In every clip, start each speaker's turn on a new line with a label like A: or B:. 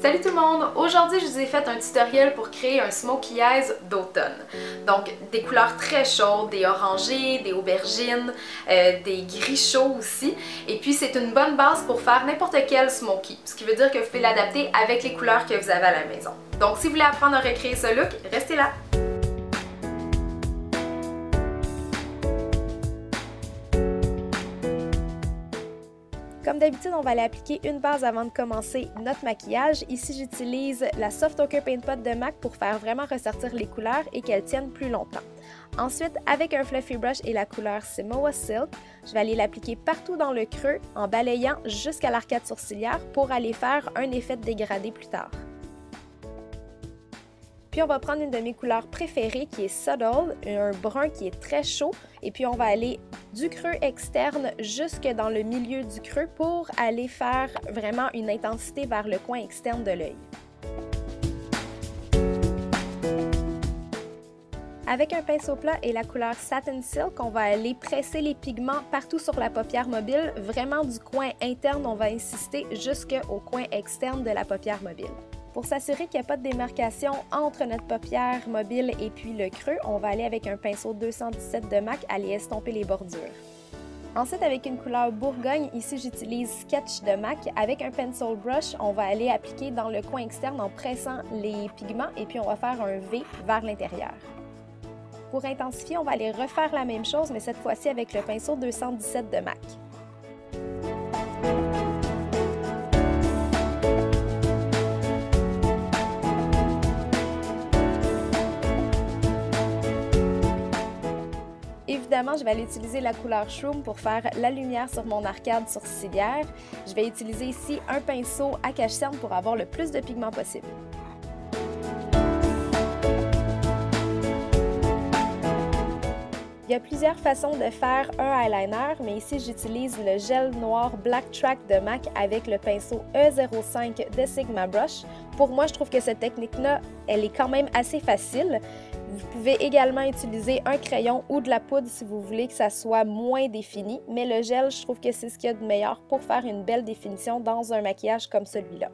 A: Salut tout le monde! Aujourd'hui, je vous ai fait un tutoriel pour créer un smokey eyes d'automne. Donc, des couleurs très chaudes, des orangés, des aubergines, euh, des gris chauds aussi. Et puis, c'est une bonne base pour faire n'importe quel smoky, ce qui veut dire que vous pouvez l'adapter avec les couleurs que vous avez à la maison. Donc, si vous voulez apprendre à recréer ce look, restez là! Comme d'habitude, on va aller appliquer une base avant de commencer notre maquillage. Ici, j'utilise la Soft Ochre Paint Pot de MAC pour faire vraiment ressortir les couleurs et qu'elles tiennent plus longtemps. Ensuite, avec un fluffy brush et la couleur Simoa Silk, je vais aller l'appliquer partout dans le creux en balayant jusqu'à l'arcade sourcilière pour aller faire un effet de dégradé plus tard. Puis on va prendre une de mes couleurs préférées qui est Subtle, un brun qui est très chaud. Et puis on va aller du creux externe jusque dans le milieu du creux pour aller faire vraiment une intensité vers le coin externe de l'œil. Avec un pinceau plat et la couleur Satin Silk, on va aller presser les pigments partout sur la paupière mobile. Vraiment du coin interne, on va insister jusqu'au coin externe de la paupière mobile. Pour s'assurer qu'il n'y a pas de démarcation entre notre paupière mobile et puis le creux, on va aller avec un pinceau 217 de MAC aller estomper les bordures. Ensuite, avec une couleur bourgogne, ici j'utilise Sketch de MAC. Avec un pencil brush, on va aller appliquer dans le coin externe en pressant les pigments et puis on va faire un V vers l'intérieur. Pour intensifier, on va aller refaire la même chose, mais cette fois-ci avec le pinceau 217 de MAC. Évidemment, je vais aller utiliser la couleur Shroom pour faire la lumière sur mon arcade sourcilière. Je vais utiliser ici un pinceau à cache-cerne pour avoir le plus de pigments possible. Il y a plusieurs façons de faire un eyeliner, mais ici j'utilise le gel noir Black Track de MAC avec le pinceau E05 de Sigma Brush. Pour moi, je trouve que cette technique-là, elle est quand même assez facile. Vous pouvez également utiliser un crayon ou de la poudre si vous voulez que ça soit moins défini, mais le gel, je trouve que c'est ce qu'il y a de meilleur pour faire une belle définition dans un maquillage comme celui-là.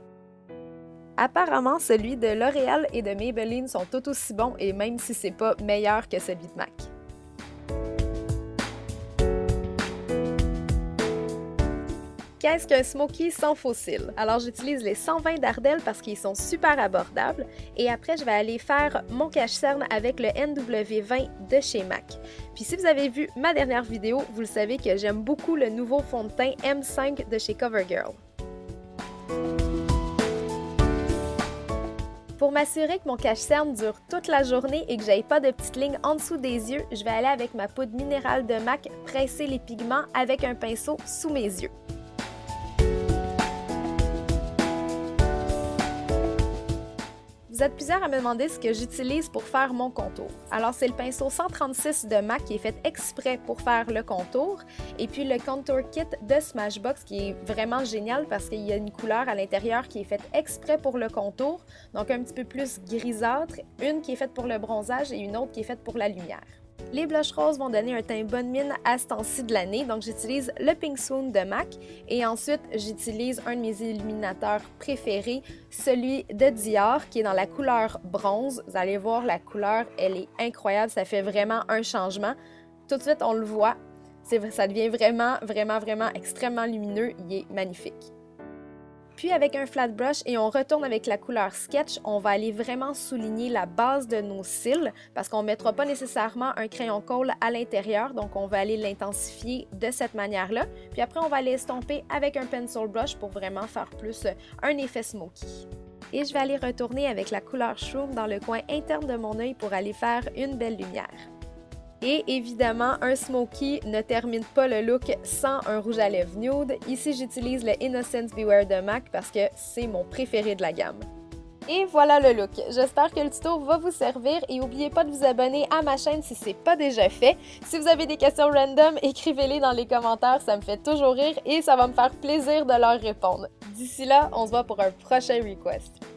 A: Apparemment, celui de L'Oréal et de Maybelline sont tout aussi bons et même si c'est pas meilleur que celui de MAC. Qu'est-ce qu'un smoky sans fossile? Alors j'utilise les 120 d'Ardel parce qu'ils sont super abordables et après je vais aller faire mon cache-cerne avec le NW20 de chez MAC. Puis si vous avez vu ma dernière vidéo, vous le savez que j'aime beaucoup le nouveau fond de teint M5 de chez CoverGirl. Pour m'assurer que mon cache-cerne dure toute la journée et que j'aille pas de petites lignes en dessous des yeux, je vais aller avec ma poudre minérale de MAC presser les pigments avec un pinceau sous mes yeux. Vous êtes plusieurs à me demander ce que j'utilise pour faire mon contour. Alors, c'est le pinceau 136 de MAC qui est fait exprès pour faire le contour. Et puis le Contour Kit de Smashbox qui est vraiment génial parce qu'il y a une couleur à l'intérieur qui est faite exprès pour le contour. Donc, un petit peu plus grisâtre. Une qui est faite pour le bronzage et une autre qui est faite pour la lumière. Les blushs roses vont donner un teint bonne mine à ce temps-ci de l'année, donc j'utilise le Pink Swoon de MAC et ensuite j'utilise un de mes illuminateurs préférés, celui de Dior qui est dans la couleur bronze. Vous allez voir la couleur, elle est incroyable, ça fait vraiment un changement. Tout de suite on le voit, ça devient vraiment, vraiment, vraiment extrêmement lumineux, il est magnifique. Puis avec un flat brush et on retourne avec la couleur Sketch, on va aller vraiment souligner la base de nos cils parce qu'on ne mettra pas nécessairement un crayon colle à l'intérieur, donc on va aller l'intensifier de cette manière-là. Puis après, on va aller estomper avec un pencil brush pour vraiment faire plus un effet smoky. Et je vais aller retourner avec la couleur Shroom dans le coin interne de mon œil pour aller faire une belle lumière. Et évidemment, un smoky ne termine pas le look sans un rouge à lèvres nude. Ici, j'utilise le Innocence Beware de MAC parce que c'est mon préféré de la gamme. Et voilà le look. J'espère que le tuto va vous servir et n'oubliez pas de vous abonner à ma chaîne si ce n'est pas déjà fait. Si vous avez des questions random, écrivez-les dans les commentaires, ça me fait toujours rire et ça va me faire plaisir de leur répondre. D'ici là, on se voit pour un prochain request.